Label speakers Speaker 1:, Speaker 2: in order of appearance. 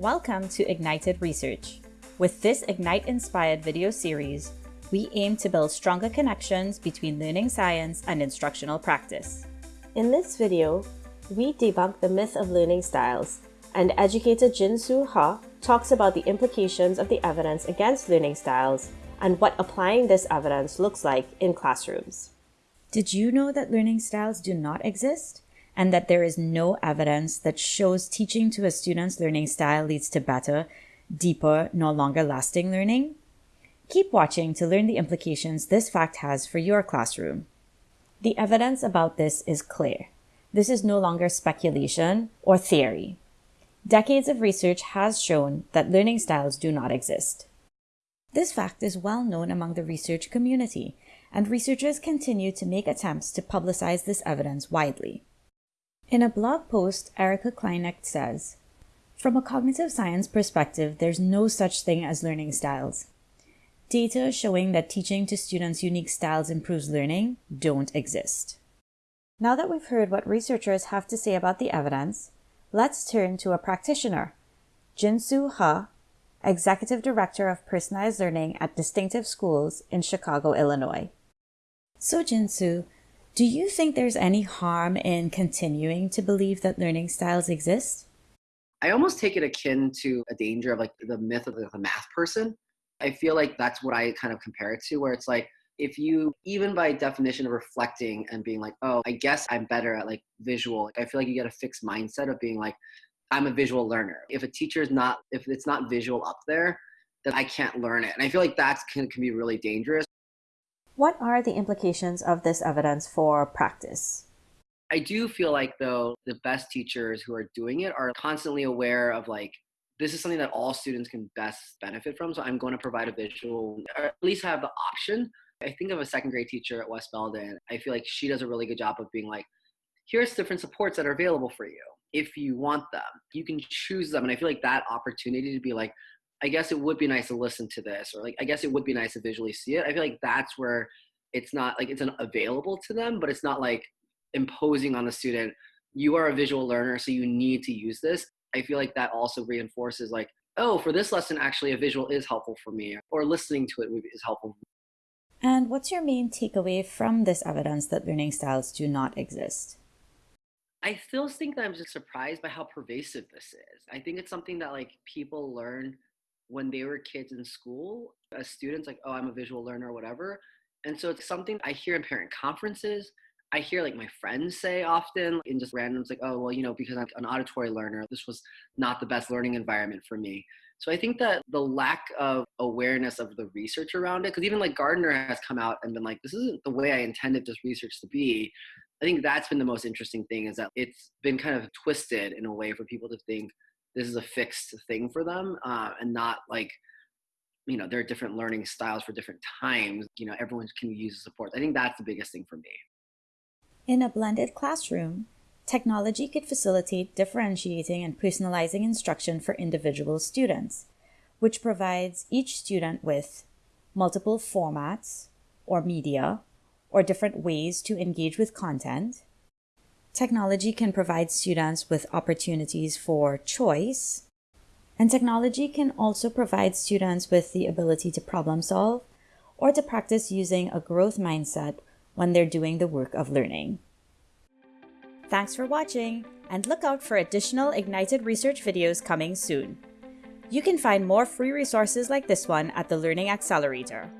Speaker 1: Welcome to Ignited Research. With this Ignite-inspired video series, we aim to build stronger connections between learning science and instructional practice.
Speaker 2: In this video, we debunk the myth of learning styles, and educator Jin-Soo Ha talks about the implications of the evidence against learning styles and what applying this evidence looks like in classrooms.
Speaker 1: Did you know that learning styles do not exist? And that there is no evidence that shows teaching to a student's learning style leads to better, deeper, no longer lasting learning? Keep watching to learn the implications this fact has for your classroom. The evidence about this is clear. This is no longer speculation or theory. Decades of research has shown that learning styles do not exist. This fact is well known among the research community, and researchers continue to make attempts to publicize this evidence widely. In a blog post, Erica Kleinecht says, From a cognitive science perspective, there's no such thing as learning styles. Data showing that teaching to students unique styles improves learning don't exist. Now that we've heard what researchers have to say about the evidence, let's turn to a practitioner, Jin-Soo Ha, Executive Director of Personalized Learning at Distinctive Schools in Chicago, Illinois. So Jin-Soo, do you think there's any harm in continuing to believe that learning styles exist?
Speaker 3: I almost take it akin to a danger of like the myth of the math person. I feel like that's what I kind of compare it to, where it's like, if you, even by definition of reflecting and being like, oh, I guess I'm better at like visual, I feel like you get a fixed mindset of being like, I'm a visual learner. If a teacher is not, if it's not visual up there, then I can't learn it. And I feel like that can, can be really dangerous.
Speaker 1: What are the implications of this evidence for practice?
Speaker 3: I do feel like though the best teachers who are doing it are constantly aware of like this is something that all students can best benefit from. So I'm going to provide a visual, or at least have the option. I think of a second grade teacher at West Belden. I feel like she does a really good job of being like, here's different supports that are available for you. If you want them, you can choose them. And I feel like that opportunity to be like, I guess it would be nice to listen to this, or like, I guess it would be nice to visually see it. I feel like that's where it's not like it's available to them, but it's not like imposing on the student, you are a visual learner, so you need to use this. I feel like that also reinforces like, oh, for this lesson, actually a visual is helpful for me, or listening to it is helpful.
Speaker 1: And what's your main takeaway from this evidence that learning styles do not exist?
Speaker 3: I still think that I'm just surprised by how pervasive this is. I think it's something that like people learn when they were kids in school as students, like, oh, I'm a visual learner or whatever. And so it's something I hear in parent conferences. I hear like my friends say often in just randoms, like, oh, well, you know, because I'm an auditory learner, this was not the best learning environment for me. So I think that the lack of awareness of the research around it, because even like Gardner has come out and been like, this isn't the way I intended this research to be. I think that's been the most interesting thing is that it's been kind of twisted in a way for people to think this is a fixed thing for them uh, and not like you know there are different learning styles for different times you know everyone can use support. I think that's the biggest thing for me.
Speaker 1: In a blended classroom technology could facilitate differentiating and personalizing instruction for individual students which provides each student with multiple formats or media or different ways to engage with content Technology can provide students with opportunities for choice, and technology can also provide students with the ability to problem solve or to practice using a growth mindset when they're doing the work of learning. Thanks for watching, and look out for additional Ignited Research videos coming soon. You can find more free resources like this one at the Learning Accelerator.